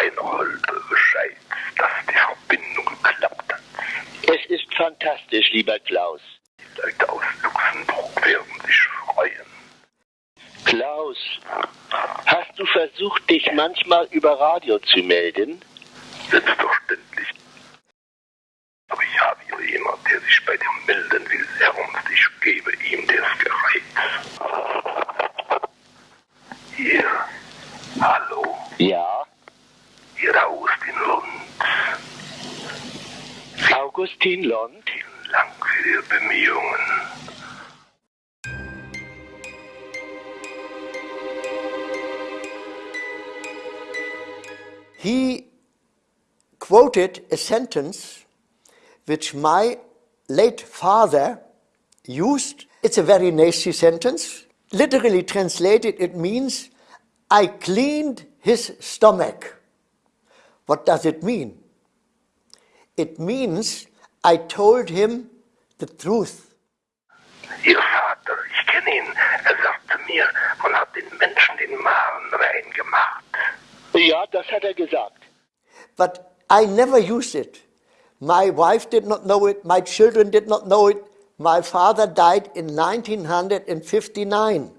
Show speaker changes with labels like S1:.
S1: Reinhold Bescheid, dass die Verbindung geklappt hat. Es ist fantastisch, lieber Klaus.
S2: Die Leute aus Luxemburg werden sich freuen.
S1: Klaus, hast du versucht, dich manchmal über Radio zu melden?
S2: Selbstverständlich. Aber ich habe hier jemanden, der sich bei dir melden will, ernst. Ich gebe ihm das Gerät. Hier, hallo.
S1: Ja.
S2: Hier Augustin Lund.
S1: Augustin Lund?
S2: Vielen Dank für Ihre Bemühungen.
S3: he quoted a sentence which my late father used. It's a very nasty sentence. Literally translated, it means, I cleaned his stomach. What does it mean? It means I told him the truth.
S2: Ihr Vater, ich kenne ihn. Er sagte mir, man hat den Menschen den Magen rein gemacht.
S1: Ja, das hat er gesagt.
S3: But I never used it. My wife did not know it, my children did not know it. My father died in 1959.